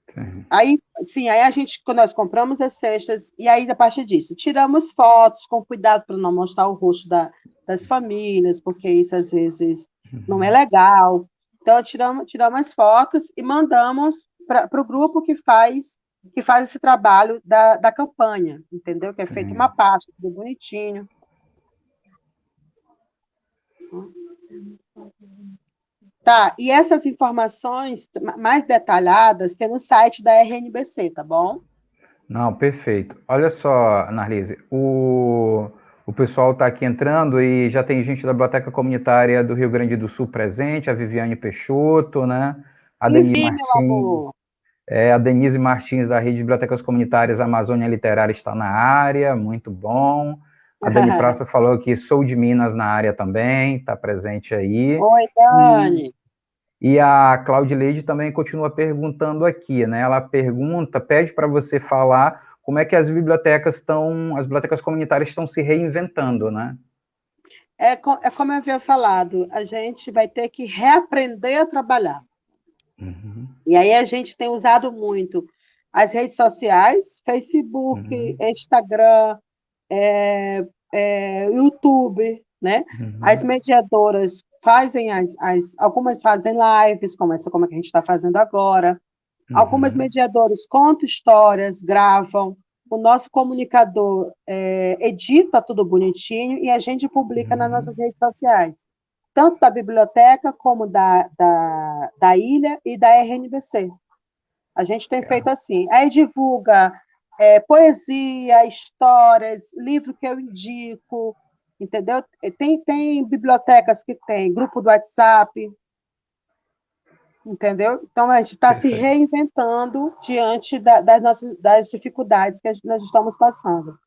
Sim. Aí, sim, aí a gente, quando nós compramos as cestas, e aí, a partir disso, tiramos fotos com cuidado para não mostrar o rosto da, das famílias, porque isso às vezes uhum. não é legal. Então, tiramos, tiramos as fotos e mandamos para o grupo que faz que faz esse trabalho da, da campanha, entendeu? Que é feita uma pasta, tudo bonitinho. Tá, e essas informações mais detalhadas tem no site da RNBC, tá bom? Não, perfeito. Olha só, Narlise, o, o pessoal está aqui entrando e já tem gente da Biblioteca Comunitária do Rio Grande do Sul presente, a Viviane Peixoto, né? A Denise Martins. É, a Denise Martins, da Rede de Bibliotecas Comunitárias Amazônia Literária, está na área, muito bom. A Dani Praça falou que sou de Minas na área também, está presente aí. Oi, Dani. E, e a Claudileide também continua perguntando aqui, né? Ela pergunta, pede para você falar como é que as bibliotecas estão, as bibliotecas comunitárias estão se reinventando, né? É, é como eu havia falado, a gente vai ter que reaprender a trabalhar. Uhum. E aí a gente tem usado muito as redes sociais, Facebook, uhum. Instagram, é, é, YouTube, né? Uhum. As mediadoras fazem as, as, algumas fazem lives, como essa como é que a gente está fazendo agora. Uhum. Algumas mediadoras contam histórias, gravam. O nosso comunicador é, edita tudo bonitinho e a gente publica uhum. nas nossas redes sociais. tanto da biblioteca como da, da, da ilha e da RNBC. A gente tem é. feito assim. Aí divulga é, poesia, histórias, livro que eu indico, entendeu? Tem, tem bibliotecas que tem grupo do WhatsApp, entendeu? Então a gente está se reinventando diante da, das nossas das dificuldades que nós estamos passando.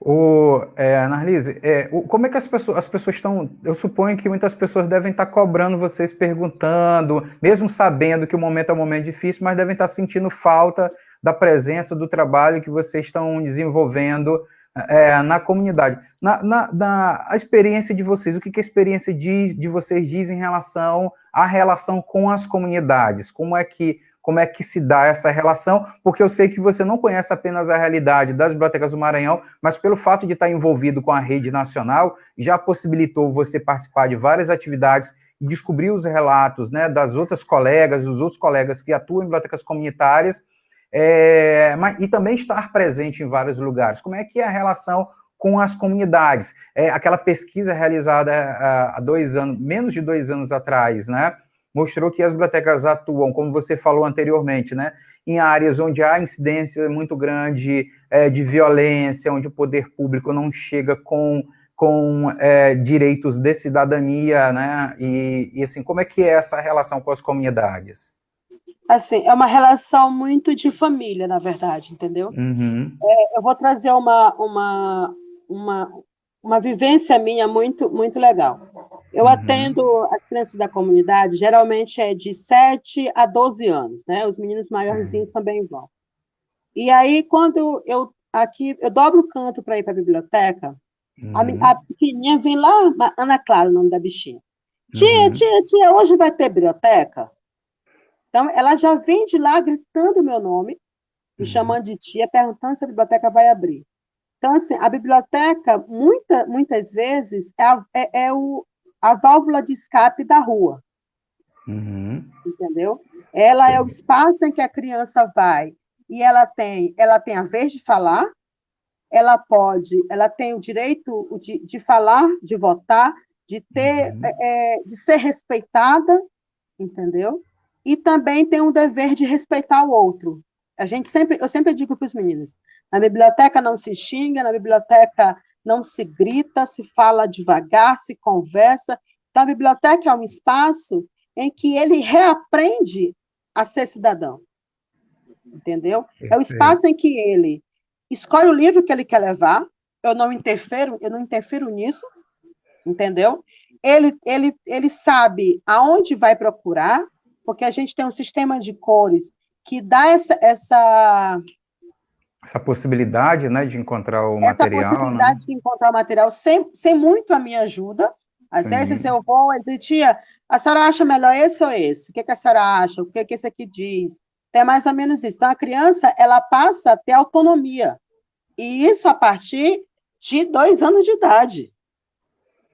O, é, Annalise, é, o, como é que as pessoas, as pessoas estão. Eu suponho que muitas pessoas devem estar cobrando vocês, perguntando, mesmo sabendo que o momento é um momento difícil, mas devem estar sentindo falta da presença, do trabalho que vocês estão desenvolvendo é, na comunidade. Na, na, na, a experiência de vocês, o que, que a experiência de, de vocês diz em relação à relação com as comunidades? Como é que como é que se dá essa relação, porque eu sei que você não conhece apenas a realidade das bibliotecas do Maranhão, mas pelo fato de estar envolvido com a rede nacional, já possibilitou você participar de várias atividades e descobrir os relatos né, das outras colegas, dos outros colegas que atuam em bibliotecas comunitárias, é, mas, e também estar presente em vários lugares. Como é que é a relação com as comunidades? É, aquela pesquisa realizada há dois anos, menos de dois anos atrás, né? mostrou que as bibliotecas atuam, como você falou anteriormente, né, em áreas onde há incidência muito grande é, de violência, onde o poder público não chega com, com é, direitos de cidadania, né, e, e, assim, como é que é essa relação com as comunidades? Assim, é uma relação muito de família, na verdade, entendeu? Uhum. É, eu vou trazer uma, uma, uma, uma vivência minha muito, muito legal. Eu uhum. atendo as crianças da comunidade, geralmente é de 7 a 12 anos, né? Os meninos maiorzinhos uhum. também vão. E aí, quando eu aqui, eu dobro o canto para ir para a biblioteca, uhum. a, a, pequenininha vem lá, Ana Clara, o nome da bichinha. Tia, uhum. tia, tia, hoje vai ter biblioteca? Então, ela já vem de lá gritando meu nome, me uhum. chamando de tia, perguntando se a biblioteca vai abrir. Então, assim, a biblioteca, muita, muitas vezes, é, a, é, é o, a válvula de escape da rua. Uhum. Entendeu? Ela é o espaço em que a criança vai e ela tem, ela tem a vez de falar, ela pode, ela tem o direito de, de falar, de votar, de ter, uhum. é, é de ser respeitada, entendeu? E também tem o dever de respeitar o outro. A gente sempre, eu sempre digo para os meninos, na biblioteca não se xinga, na biblioteca não se grita, se fala devagar, se conversa. Então, a biblioteca é um espaço em que ele reaprende a ser cidadão. Entendeu? É o espaço em que ele escolhe o livro que ele quer levar. Eu não interfiro, eu não interfiro nisso, entendeu? Ele, ele, ele sabe aonde vai procurar, porque a gente tem um sistema de cores que dá essa, essa essa possibilidade, né, de encontrar o essa material. Essa né? possibilidade né? de encontrar o material sem, sem muito a minha ajuda. Às Sim. vezes eu vou, às vezes, tia, a senhora acha melhor esse ou esse? O que, que a senhora acha? O que, que esse aqui diz? É mais ou menos isso. Então, a criança, ela passa a ter autonomia. E isso a partir de dois anos de idade.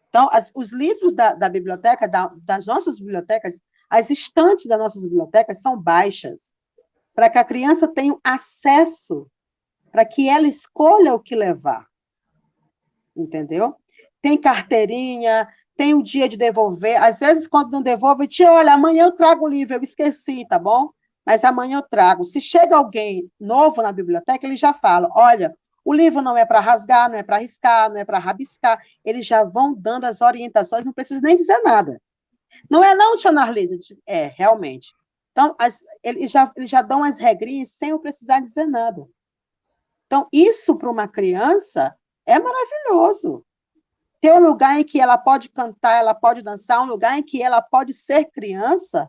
Então, as, os livros da, da biblioteca, da, das nossas bibliotecas, as estantes das nossas bibliotecas são baixas, para que a criança tenha acesso para que ela escolha o que levar. Entendeu? Tem carteirinha, tem o dia de devolver. Às vezes, quando não devolve, tia, olha, amanhã eu trago o livro, eu esqueci, tá bom? Mas amanhã eu trago. Se chega alguém novo na biblioteca, ele já fala: olha, o livro não é para rasgar, não é para riscar, não é para rabiscar. Eles já vão dando as orientações, não precisa nem dizer nada. Não é não, tia Narlise? É, realmente. Então, as, eles, já, eles já dão as regrinhas sem eu precisar dizer nada. Então, isso para uma criança é maravilhoso. Ter um lugar em que ela pode cantar, ela pode dançar, um lugar em que ela pode ser criança,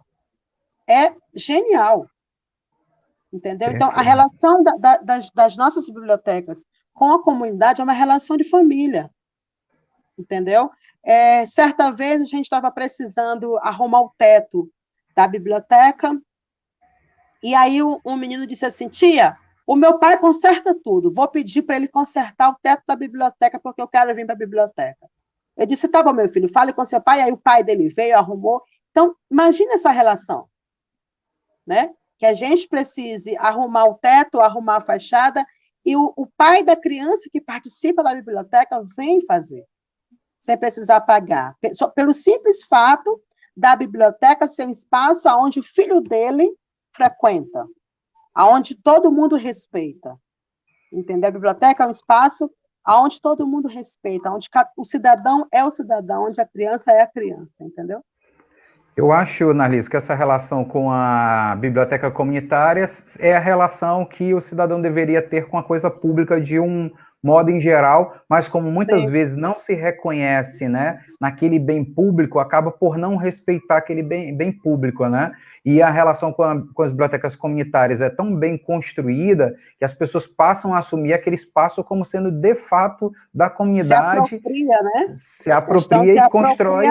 é genial. Entendeu? Então, a relação da, da, das, das nossas bibliotecas com a comunidade é uma relação de família. Entendeu? É, certa vez a gente estava precisando arrumar o teto da biblioteca, e aí um, um menino disse assim: tia, o meu pai conserta tudo. Vou pedir para ele consertar o teto da biblioteca, porque eu quero vir para a biblioteca. Eu disse: tá bom, meu filho, fale com seu pai. Aí o pai dele veio, arrumou. Então, imagine essa relação. Né? Que a gente precise arrumar o teto, arrumar a fachada, e o, o pai da criança que participa da biblioteca vem fazer. Sem precisar pagar. Pelo simples fato da biblioteca ser um espaço onde o filho dele frequenta, aonde todo mundo respeita. Entendeu? A biblioteca é um espaço onde todo mundo respeita, onde o cidadão é o cidadão, onde a criança é a criança, entendeu? Eu acho, Narlis, que essa relação com a biblioteca comunitária é a relação que o cidadão deveria ter com a coisa pública de um modo em geral, mas como muitas Sim. vezes não se reconhece, né, naquele bem público, acaba por não respeitar aquele bem, bem público, né? E a relação com, a, com, as bibliotecas comunitárias é tão bem construída que as pessoas passam a assumir aquele espaço como sendo de fato da comunidade. Se apropria, né? Se apropria e constrói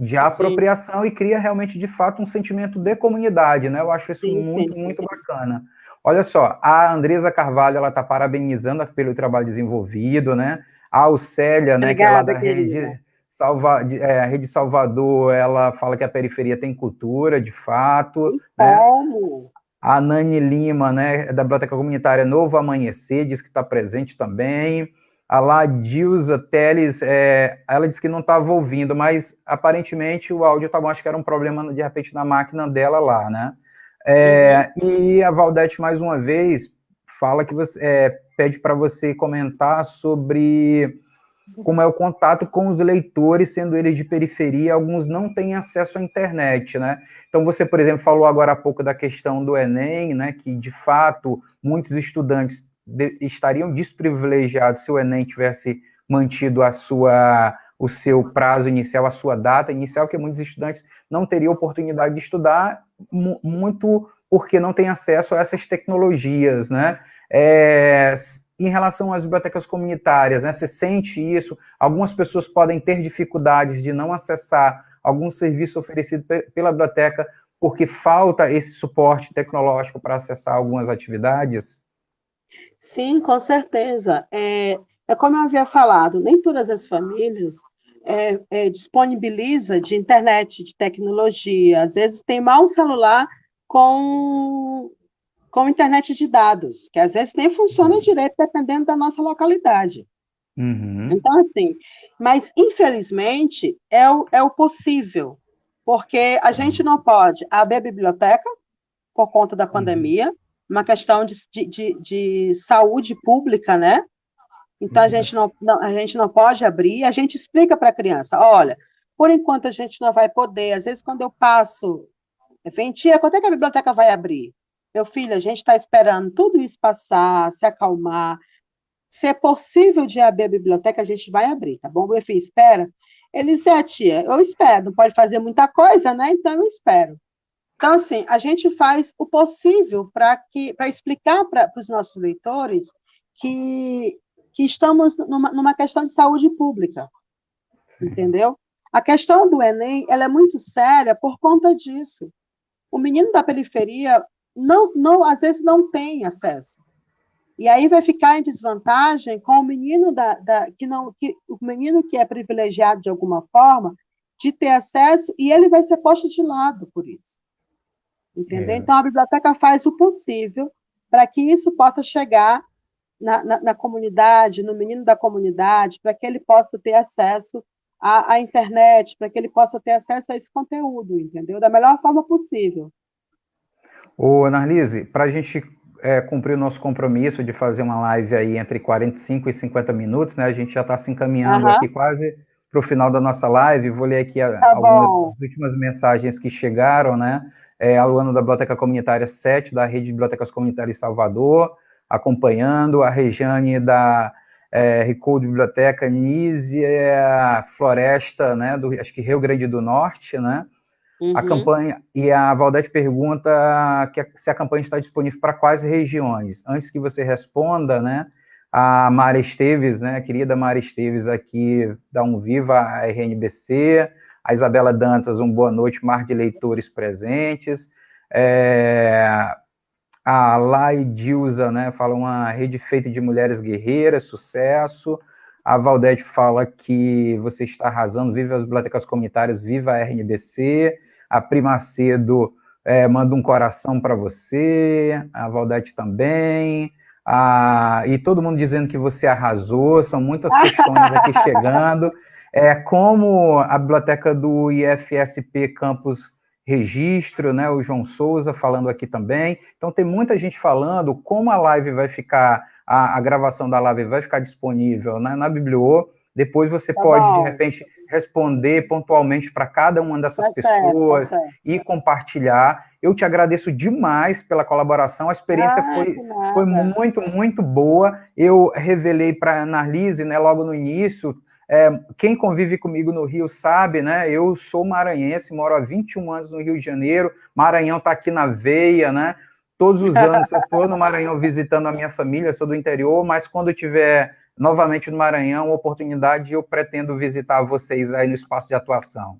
de apropriação Sim. e cria realmente de fato um sentimento de comunidade, né? Eu acho isso sim, muito, sim, muito bacana. Olha só, a Andresa Carvalho, ela está parabenizando pelo trabalho desenvolvido, né? A Alcélia, né, Obrigada, que é lá da Rede, Salva, é, Rede Salvador, ela fala que a periferia tem cultura, de fato. Né? Como? A Nani Lima, né, da Biblioteca Comunitária Novo Amanhecer, diz que está presente também. A Ladilza Teles, é, ela disse que não estava ouvindo, mas aparentemente o áudio estava, tá acho que era um problema, de repente, na máquina dela lá, né? É, e a Valdete, mais uma vez, fala que você é, pede para você comentar sobre como é o contato com os leitores, sendo eles de periferia, alguns não têm acesso à internet, né? Então, você, por exemplo, falou agora há pouco da questão do Enem, né? Que, de fato, muitos estudantes de, estariam desprivilegiados se o Enem tivesse mantido a sua o seu prazo inicial, a sua data inicial, que muitos estudantes não teriam oportunidade de estudar muito porque não têm acesso a essas tecnologias, né? É, em relação às bibliotecas comunitárias, né? Você sente isso? Algumas pessoas podem ter dificuldades de não acessar algum serviço oferecido pela biblioteca porque falta esse suporte tecnológico para acessar algumas atividades? Sim, com certeza. É, é como eu havia falado, nem todas as famílias é, é, disponibiliza de internet, de tecnologia. Às vezes tem mal um celular com, com internet de dados, que às vezes nem funciona direito dependendo da nossa localidade. Uhum. Então, assim, mas infelizmente é o, é o possível, porque a gente não pode abrir a biblioteca por conta da uhum. pandemia, uma questão de, de, de saúde pública, né? Então, a gente não, não, a gente não pode abrir, a gente explica para a criança, olha, por enquanto a gente não vai poder, às vezes quando eu passo, vem, tia, quando é que a biblioteca vai abrir? Meu filho, a gente está esperando tudo isso passar, se acalmar, se é possível de abrir a biblioteca, a gente vai abrir, tá bom? Meu filho, espera. Ele disse, é, tia, eu espero, não pode fazer muita coisa, né? Então eu espero. Então, assim, a gente faz o possível para explicar para os nossos leitores que que estamos numa, numa questão de saúde pública, Sim. entendeu? A questão do Enem ela é muito séria por conta disso. O menino da periferia não, não, às vezes não tem acesso. E aí vai ficar em desvantagem com o menino da, da, que não, que, o menino que é privilegiado de alguma forma de ter acesso e ele vai ser posto de lado por isso. Entendeu? É. Então a biblioteca faz o possível para que isso possa chegar na, na, na comunidade, no menino da comunidade, para que ele possa ter acesso à, à internet, para que ele possa ter acesso a esse conteúdo, entendeu? Da melhor forma possível. Ô, Narlise, para a gente é, cumprir o nosso compromisso de fazer uma live aí entre 45 e 50 minutos, né? A gente já está se encaminhando uhum. aqui quase para o final da nossa live. Vou ler aqui a, tá algumas das últimas mensagens que chegaram, né? É, a Luana da Biblioteca Comunitária 7, da Rede de Bibliotecas Comunitárias Salvador acompanhando, a Rejane da é, Recode Biblioteca, Nízia Floresta, né, do, acho que Rio Grande do Norte, né, uhum. a campanha, e a Valdete pergunta que, se a campanha está disponível para quais regiões. Antes que você responda, né, a Mara Esteves, né, a querida Mara Esteves aqui, dá um viva à RNBC, a Isabela Dantas, um boa noite, mar de leitores presentes, é, a Lai Dilza, né, fala uma rede feita de mulheres guerreiras, sucesso. A Valdete fala que você está arrasando, viva as bibliotecas comunitárias, viva a RNBC. A Primacedo é, manda um coração para você, a Valdete também. A, e todo mundo dizendo que você arrasou, são muitas questões aqui chegando. É, como a biblioteca do IFSP Campus Registro, né, o João Souza falando aqui também. Então, tem muita gente falando como a live vai ficar, a, a gravação da live vai ficar disponível né, na Bibliô. Depois você tá pode, bom. de repente, responder pontualmente para cada uma dessas pessoas certo, e compartilhar. Eu te agradeço demais pela colaboração, a experiência ah, foi, foi muito, muito boa. Eu revelei para a Narlise, né, logo no início, é, quem convive comigo no Rio sabe, né? Eu sou maranhense, moro há 21 anos no Rio de Janeiro, Maranhão está aqui na veia, né? Todos os anos eu estou no Maranhão visitando a minha família, sou do interior, mas quando tiver novamente no Maranhão, oportunidade, eu pretendo visitar vocês aí no espaço de atuação.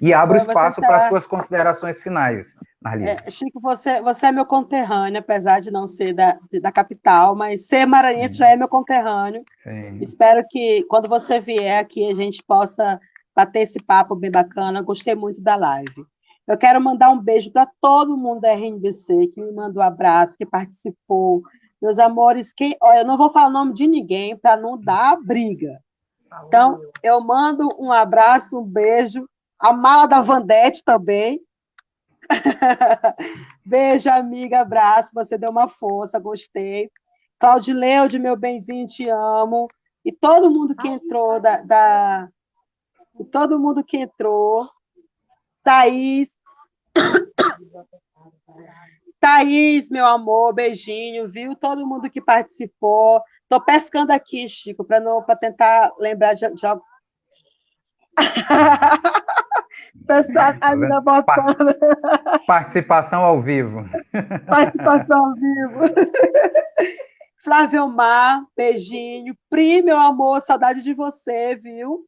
E abro espaço para suas considerações finais, Narlise. É, Chico, você, você é meu conterrâneo, apesar de não ser da, da capital, mas ser maranhense já é meu conterrâneo. Sim. Espero que quando você vier aqui a gente possa bater esse papo bem bacana. Gostei muito da live. Eu quero mandar um beijo para todo mundo da RNBC que me mandou um abraço, que participou. Meus amores, quem, ó, eu não vou falar o nome de ninguém para não dar briga. Então, eu mando um abraço, um beijo a mala da Vandete também. Beijo, amiga, abraço, você deu uma força, gostei. Claudileude, meu benzinho, te amo. E todo mundo que entrou da, da... E todo mundo que entrou. Thaís. Thaís, meu amor, beijinho, viu? Todo mundo que participou. Estou pescando aqui, Chico, para tentar lembrar de, de, Pessoal, a vida botando. Participação ao vivo. Participação ao vivo. Flávio Mar, beijinho. Pri, meu amor, saudade de você, viu?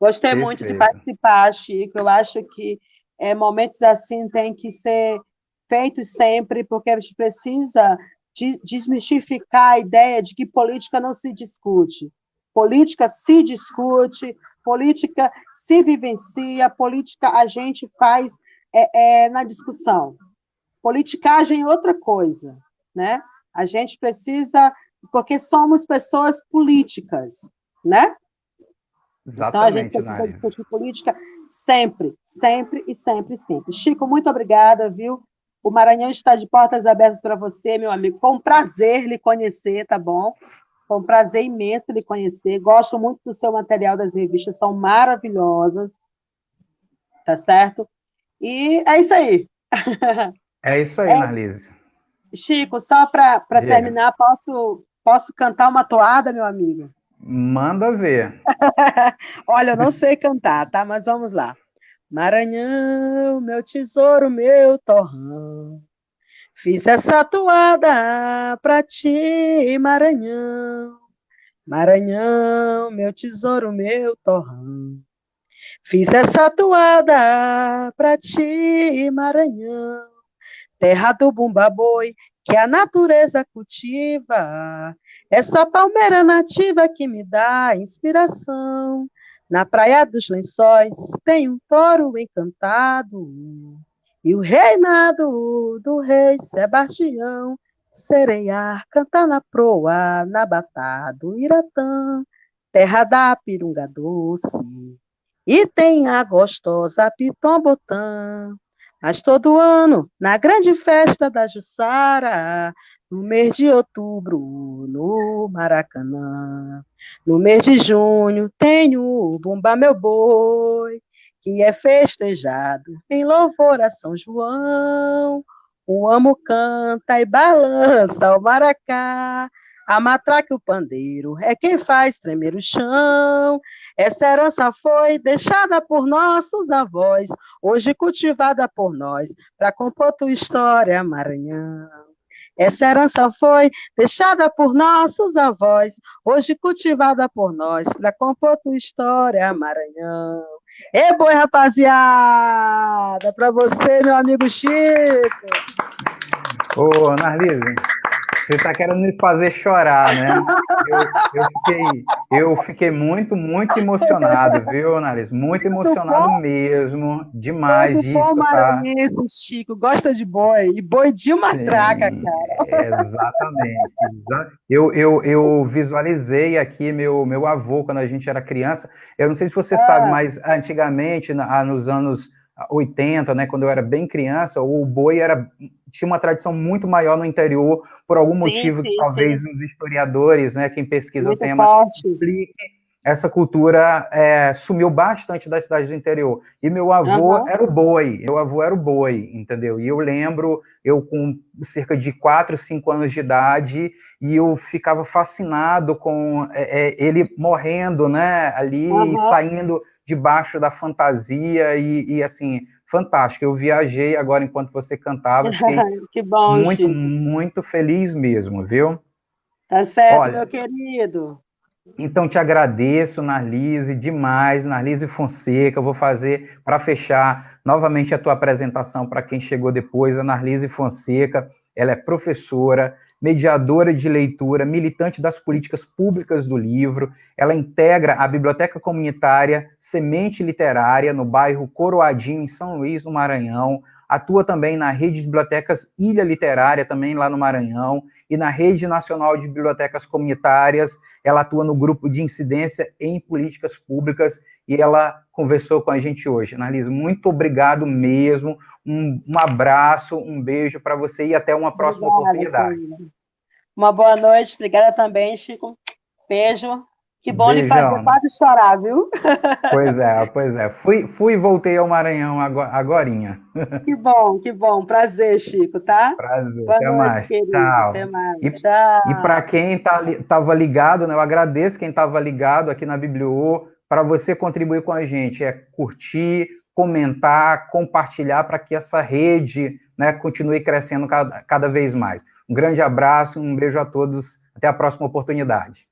Gostei Perfeito. muito de participar, Chico. Eu acho que é, momentos assim têm que ser feitos sempre, porque a gente precisa desmistificar a ideia de que política não se discute. Política se discute, política se vivencia, política a gente faz é, é, na discussão. Politicagem é outra coisa, né? A gente precisa, porque somos pessoas políticas, né? Exatamente, então a gente precisa discutir política sempre, sempre e sempre, sempre. Chico, muito obrigada, viu? O Maranhão está de portas abertas para você, meu amigo. Foi um prazer lhe conhecer, tá bom? Foi um prazer imenso lhe conhecer. Gosto muito do seu material das revistas, são maravilhosas. Tá certo? E é isso aí. É isso aí, é, Marlise. Chico, só para terminar, posso, posso cantar uma toada, meu amigo? Manda ver. Olha, eu não sei cantar, tá? Mas vamos lá. Maranhão, meu tesouro, meu torrão. Fiz essa toada pra ti, Maranhão. Maranhão, meu tesouro, meu torrão. Fiz essa toada pra ti, Maranhão. Terra do bumba boi, que a natureza cultiva. Essa palmeira nativa que me dá inspiração. Na praia dos lençóis tem um touro encantado. E o reinado do rei Sebastião, sereiar, cantar na proa, na batata do Iratã, terra da pirunga doce. E tem a gostosa Pitombotã, mas todo ano, na grande festa da Jussara, no mês de outubro, no Maracanã. No mês de junho, tenho o Bumba Meu Boi, que é festejado em louvor a São João. O amo canta e balança o maracá, a matraca e o pandeiro é quem faz tremer o chão. Essa herança foi deixada por nossos avós, hoje cultivada por nós, para compor tua história, Maranhão. Essa herança foi deixada por nossos avós, hoje cultivada por nós, para compor tua história, Maranhão. E boi, rapaziada! Para você, meu amigo Chico! Ô, Narlise, Você está querendo me fazer chorar, né? Eu, eu, fiquei, eu fiquei muito, muito emocionado, viu, Analise? Muito emocionado mesmo, demais disso, tá? Isso, Chico, gosta de boi, e boi de matraca, Sim, cara. Exatamente. Eu, eu, eu visualizei aqui meu, meu avô quando a gente era criança. Eu não sei se você ah. sabe, mas antigamente, nos anos 80, né, quando eu era bem criança, o boi era tinha uma tradição muito maior no interior, por algum sim, motivo sim, que talvez sim. os historiadores, né, quem pesquisa muito o tema, explique, essa cultura é, sumiu bastante das cidades do interior. E meu avô uhum. era o boi, meu avô era o boi, entendeu? E eu lembro, eu com cerca de 4, 5 anos de idade, e eu ficava fascinado com é, é, ele morrendo, né, ali, uhum. saindo debaixo da fantasia, e, e assim, fantástico. Eu viajei agora enquanto você cantava, que bom, muito, Chico. muito feliz mesmo, viu? Tá certo, Olha, meu querido. Então, te agradeço, Narlise, demais, Narlise Fonseca. Eu vou fazer, para fechar, novamente a tua apresentação para quem chegou depois, a Narlise Fonseca. Ela é professora, mediadora de leitura, militante das políticas públicas do livro. Ela integra a Biblioteca Comunitária Semente Literária, no bairro Coroadinho, em São Luís, no Maranhão. Atua também na Rede de Bibliotecas Ilha Literária, também lá no Maranhão, e na Rede Nacional de Bibliotecas Comunitárias. Ela atua no grupo de incidência em políticas públicas e ela conversou com a gente hoje. Analisa, muito obrigado mesmo. Um, um abraço, um beijo para você e até uma próxima Obrigada, oportunidade. Uma boa noite, obrigada também, Chico. Beijo. Que bom Beijão. lhe fazer quase chorar, viu? Pois é, pois é. Fui, fui e voltei ao Maranhão agora. Que bom, que bom. Prazer, Chico, tá? Prazer. Boa Até noite, mais. Querido. Tchau. Até mais. E, Tchau. E para quem estava tá, ligado, né, eu agradeço quem estava ligado aqui na Bibliô, para você contribuir com a gente. É curtir, comentar, compartilhar para que essa rede né, continue crescendo cada, cada vez mais. Um grande abraço, um beijo a todos, até a próxima oportunidade.